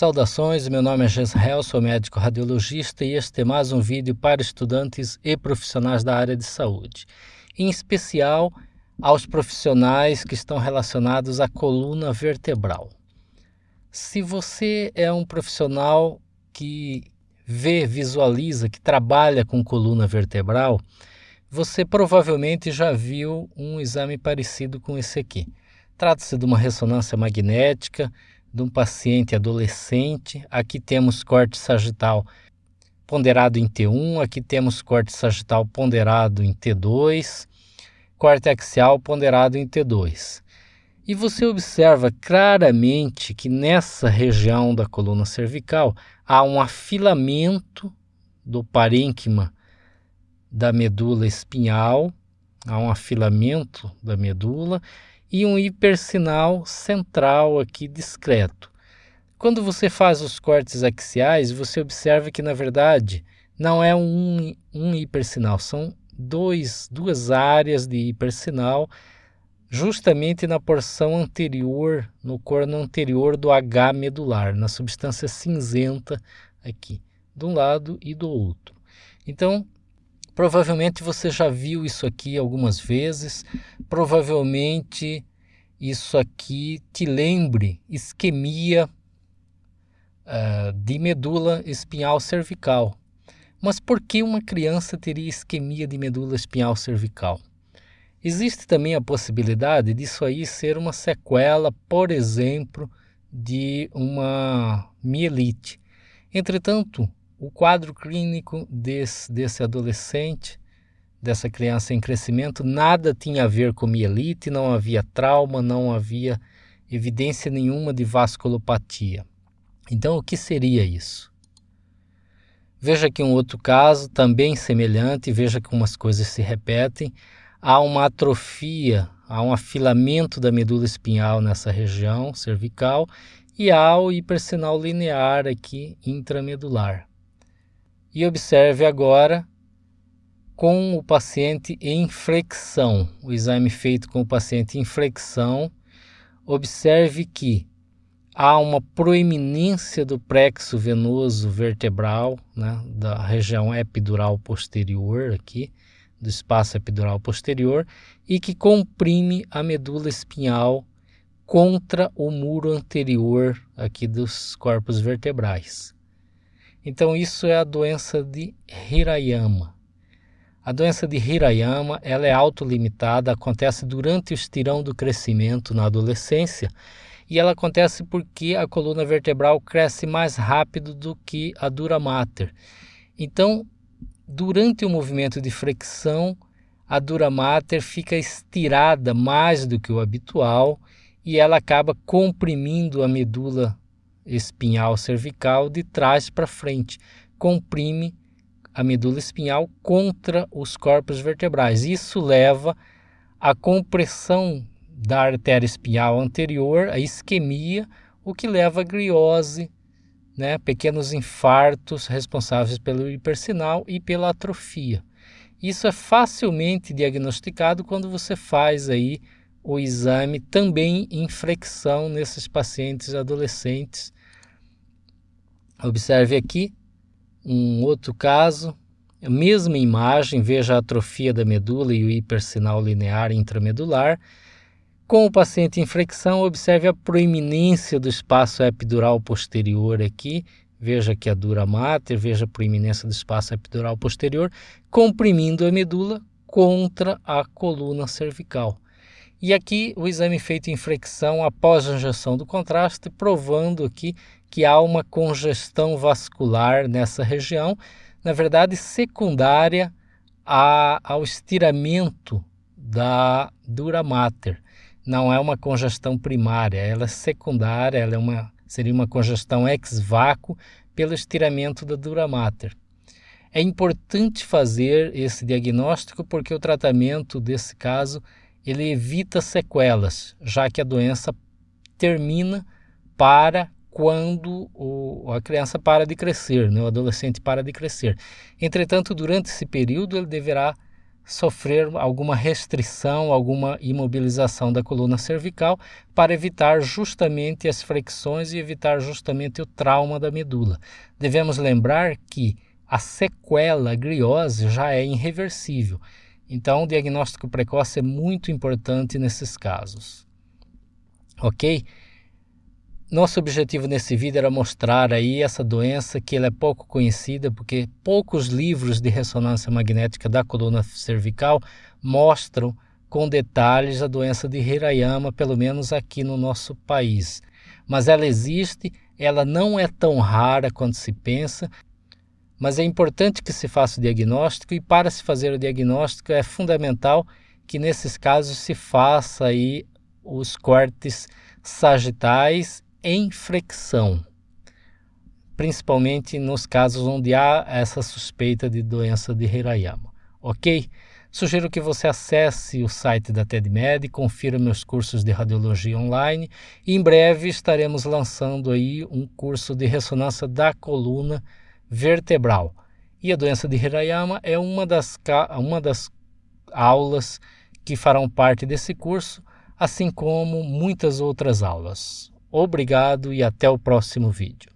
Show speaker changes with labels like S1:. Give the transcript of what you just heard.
S1: Saudações, meu nome é Gesrel, sou médico radiologista e este é mais um vídeo para estudantes e profissionais da área de saúde, em especial aos profissionais que estão relacionados à coluna vertebral. Se você é um profissional que vê, visualiza, que trabalha com coluna vertebral, você provavelmente já viu um exame parecido com esse aqui. Trata-se de uma ressonância magnética de um paciente adolescente. Aqui temos corte sagital ponderado em T1, aqui temos corte sagital ponderado em T2, corte axial ponderado em T2. E você observa claramente que nessa região da coluna cervical há um afilamento do parênquima da medula espinhal, há um afilamento da medula e um hipersinal central aqui discreto. Quando você faz os cortes axiais, você observa que na verdade não é um, um hipersinal, são dois, duas áreas de hipersinal justamente na porção anterior, no corno anterior do H medular, na substância cinzenta aqui, de um lado e do outro. Então, Provavelmente você já viu isso aqui algumas vezes, provavelmente isso aqui te lembre isquemia uh, de medula espinhal cervical. Mas por que uma criança teria isquemia de medula espinhal cervical? Existe também a possibilidade disso aí ser uma sequela, por exemplo, de uma mielite. Entretanto, o quadro clínico desse, desse adolescente, dessa criança em crescimento, nada tinha a ver com mielite, não havia trauma, não havia evidência nenhuma de vasculopatia. Então, o que seria isso? Veja aqui um outro caso, também semelhante, veja como as coisas se repetem. Há uma atrofia, há um afilamento da medula espinhal nessa região cervical e há o hipersinal linear aqui intramedular. E observe agora com o paciente em flexão, o exame feito com o paciente em flexão, observe que há uma proeminência do plexo venoso vertebral, né, da região epidural posterior aqui, do espaço epidural posterior, e que comprime a medula espinhal contra o muro anterior aqui dos corpos vertebrais. Então isso é a doença de Hirayama. A doença de Hirayama ela é autolimitada, acontece durante o estirão do crescimento na adolescência e ela acontece porque a coluna vertebral cresce mais rápido do que a dura mater. Então, durante o movimento de flexão, a dura mater fica estirada mais do que o habitual e ela acaba comprimindo a medula espinhal cervical de trás para frente, comprime a medula espinhal contra os corpos vertebrais. Isso leva à compressão da artéria espinhal anterior, a isquemia, o que leva a griose, né, pequenos infartos responsáveis pelo hipersinal e pela atrofia. Isso é facilmente diagnosticado quando você faz aí o exame também em flexão nesses pacientes adolescentes Observe aqui um outro caso, a mesma imagem, veja a atrofia da medula e o hipersinal linear intramedular. Com o paciente em flexão, observe a proeminência do espaço epidural posterior aqui, veja aqui a dura mater, veja a proeminência do espaço epidural posterior, comprimindo a medula contra a coluna cervical. E aqui o exame feito em flexão após a injeção do contraste, provando aqui que há uma congestão vascular nessa região, na verdade secundária a, ao estiramento da dura mater. Não é uma congestão primária, ela é secundária, ela é uma, seria uma congestão ex vácuo pelo estiramento da dura mater. É importante fazer esse diagnóstico porque o tratamento desse caso ele evita sequelas, já que a doença termina para quando o, a criança para de crescer, né? o adolescente para de crescer. Entretanto, durante esse período, ele deverá sofrer alguma restrição, alguma imobilização da coluna cervical para evitar justamente as flexões e evitar justamente o trauma da medula. Devemos lembrar que a sequela griose já é irreversível. Então, o diagnóstico precoce é muito importante nesses casos. Ok? Nosso objetivo nesse vídeo era mostrar aí essa doença que ela é pouco conhecida porque poucos livros de ressonância magnética da coluna cervical mostram com detalhes a doença de Hirayama, pelo menos aqui no nosso país. Mas ela existe, ela não é tão rara quanto se pensa, mas é importante que se faça o diagnóstico e para se fazer o diagnóstico é fundamental que nesses casos se faça aí os cortes sagitais em flexão, principalmente nos casos onde há essa suspeita de doença de Hirayama, ok? Sugiro que você acesse o site da TEDMED, confira meus cursos de radiologia online e em breve estaremos lançando aí um curso de ressonância da coluna vertebral. E a doença de Hirayama é uma das, uma das aulas que farão parte desse curso, assim como muitas outras aulas. Obrigado e até o próximo vídeo.